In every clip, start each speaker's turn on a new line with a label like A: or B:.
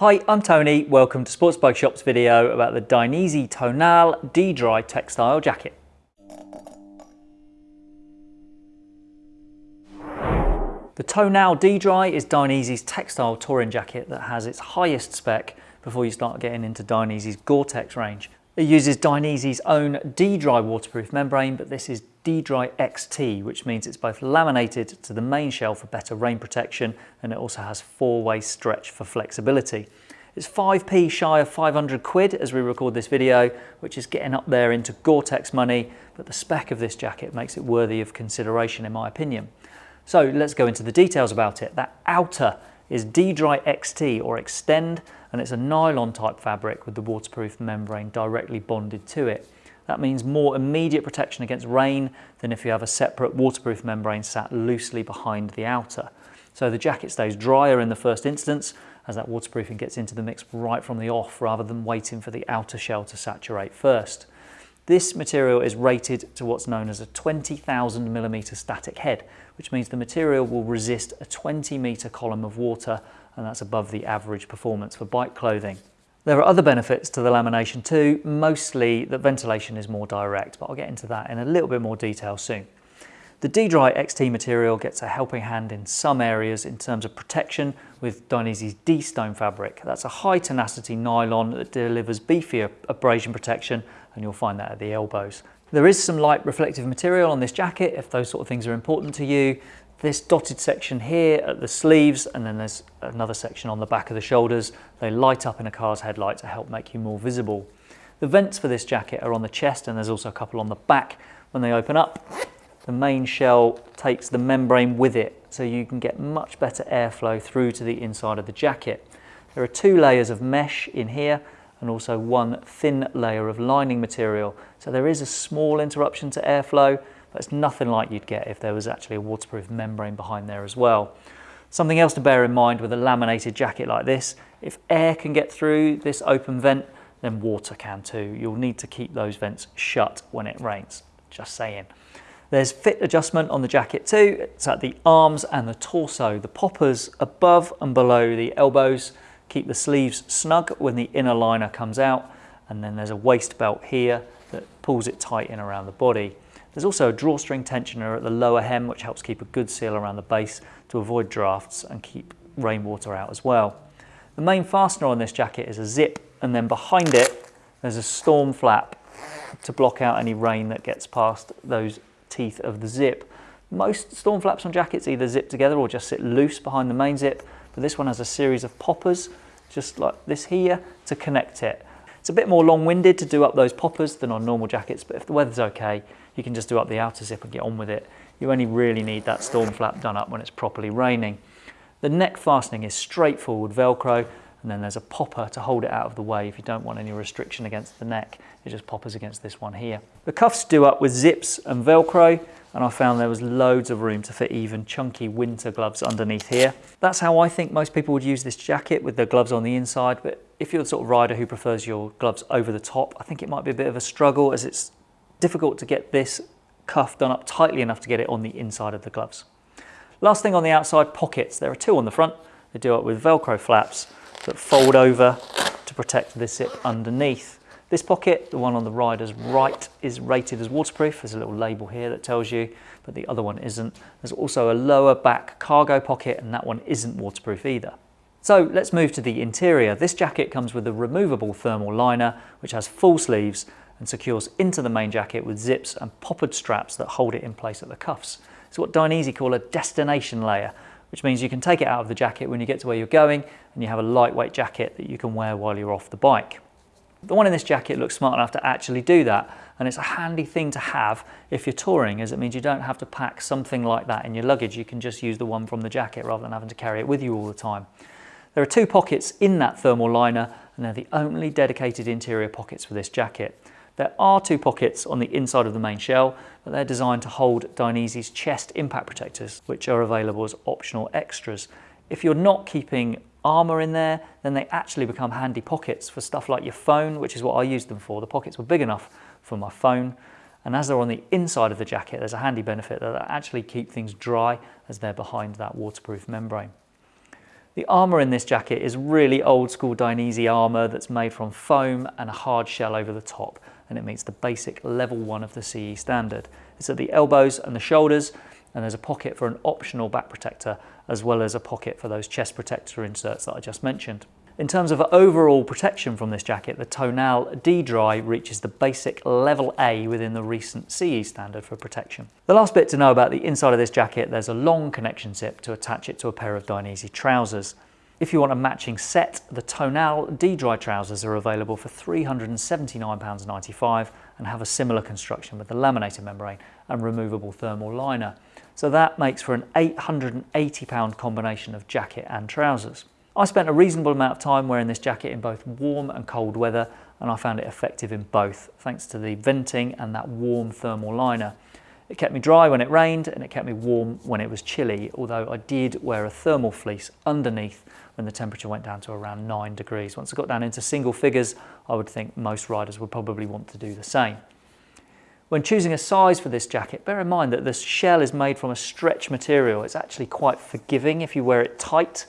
A: Hi, I'm Tony. Welcome to Sports Bike Shop's video about the Dainese Tonal D-Dry textile jacket. The Tonal D-Dry is Dainese's textile touring jacket that has its highest spec before you start getting into Dainese's Gore-Tex range. It uses Dainese's own D-Dry waterproof membrane, but this is D-Dry XT, which means it's both laminated to the main shell for better rain protection, and it also has four-way stretch for flexibility. It's 5p shy of 500 quid as we record this video, which is getting up there into Gore-Tex money, but the spec of this jacket makes it worthy of consideration in my opinion. So let's go into the details about it. That outer is D-Dry XT or Extend, and it's a nylon type fabric with the waterproof membrane directly bonded to it. That means more immediate protection against rain than if you have a separate waterproof membrane sat loosely behind the outer. So the jacket stays drier in the first instance as that waterproofing gets into the mix right from the off rather than waiting for the outer shell to saturate first. This material is rated to what's known as a 20,000 millimeter static head, which means the material will resist a 20 meter column of water and that's above the average performance for bike clothing. There are other benefits to the lamination too, mostly that ventilation is more direct, but I'll get into that in a little bit more detail soon. The D-Dry XT material gets a helping hand in some areas in terms of protection with Dainese's D-Stone fabric. That's a high tenacity nylon that delivers beefier abrasion protection and you'll find that at the elbows. There is some light reflective material on this jacket if those sort of things are important to you this dotted section here at the sleeves and then there's another section on the back of the shoulders. They light up in a car's headlight to help make you more visible. The vents for this jacket are on the chest and there's also a couple on the back. When they open up, the main shell takes the membrane with it so you can get much better airflow through to the inside of the jacket. There are two layers of mesh in here and also one thin layer of lining material. So there is a small interruption to airflow, but it's nothing like you'd get if there was actually a waterproof membrane behind there as well. Something else to bear in mind with a laminated jacket like this, if air can get through this open vent, then water can too. You'll need to keep those vents shut when it rains, just saying. There's fit adjustment on the jacket too. It's at the arms and the torso. The poppers above and below the elbows keep the sleeves snug when the inner liner comes out. And then there's a waist belt here that pulls it tight in around the body. There's also a drawstring tensioner at the lower hem which helps keep a good seal around the base to avoid drafts and keep rainwater out as well. The main fastener on this jacket is a zip and then behind it there's a storm flap to block out any rain that gets past those teeth of the zip. Most storm flaps on jackets either zip together or just sit loose behind the main zip, but this one has a series of poppers just like this here to connect it. It's a bit more long-winded to do up those poppers than on normal jackets, but if the weather's okay, you can just do up the outer zip and get on with it. You only really need that storm flap done up when it's properly raining. The neck fastening is straightforward Velcro and then there's a popper to hold it out of the way if you don't want any restriction against the neck. It just poppers against this one here. The cuffs do up with zips and Velcro and I found there was loads of room to fit even chunky winter gloves underneath here. That's how I think most people would use this jacket with their gloves on the inside, but if you're the sort of rider who prefers your gloves over the top, I think it might be a bit of a struggle as it's difficult to get this cuff done up tightly enough to get it on the inside of the gloves. Last thing on the outside, pockets. There are two on the front. They do it with Velcro flaps that fold over to protect the zip underneath. This pocket, the one on the rider's right, is rated as waterproof. There's a little label here that tells you, but the other one isn't. There's also a lower back cargo pocket, and that one isn't waterproof either. So let's move to the interior. This jacket comes with a removable thermal liner, which has full sleeves and secures into the main jacket with zips and poppered straps that hold it in place at the cuffs. It's what Dainese call a destination layer, which means you can take it out of the jacket when you get to where you're going and you have a lightweight jacket that you can wear while you're off the bike. The one in this jacket looks smart enough to actually do that and it's a handy thing to have if you're touring as it means you don't have to pack something like that in your luggage. You can just use the one from the jacket rather than having to carry it with you all the time. There are two pockets in that thermal liner and they're the only dedicated interior pockets for this jacket. There are two pockets on the inside of the main shell, but they're designed to hold Dainese's chest impact protectors, which are available as optional extras. If you're not keeping armor in there, then they actually become handy pockets for stuff like your phone, which is what I used them for. The pockets were big enough for my phone. And as they're on the inside of the jacket, there's a handy benefit that they actually keep things dry as they're behind that waterproof membrane. The armour in this jacket is really old school Dainese armour that's made from foam and a hard shell over the top and it meets the basic level 1 of the CE standard. It's at the elbows and the shoulders and there's a pocket for an optional back protector as well as a pocket for those chest protector inserts that I just mentioned. In terms of overall protection from this jacket, the Tonal D-Dry reaches the basic level A within the recent CE standard for protection. The last bit to know about the inside of this jacket, there's a long connection zip to attach it to a pair of Dainese trousers. If you want a matching set, the Tonal D-Dry trousers are available for £379.95 and have a similar construction with the laminated membrane and removable thermal liner. So that makes for an £880 combination of jacket and trousers. I spent a reasonable amount of time wearing this jacket in both warm and cold weather and I found it effective in both thanks to the venting and that warm thermal liner. It kept me dry when it rained and it kept me warm when it was chilly, although I did wear a thermal fleece underneath when the temperature went down to around 9 degrees. Once it got down into single figures, I would think most riders would probably want to do the same. When choosing a size for this jacket, bear in mind that the shell is made from a stretch material. It's actually quite forgiving if you wear it tight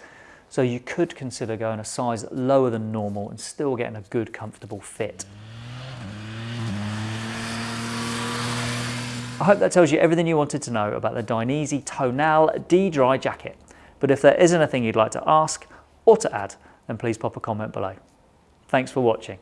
A: so you could consider going a size lower than normal and still getting a good comfortable fit. I hope that tells you everything you wanted to know about the Dainese Tonal D-Dry jacket. But if there is anything you'd like to ask or to add, then please pop a comment below. Thanks for watching.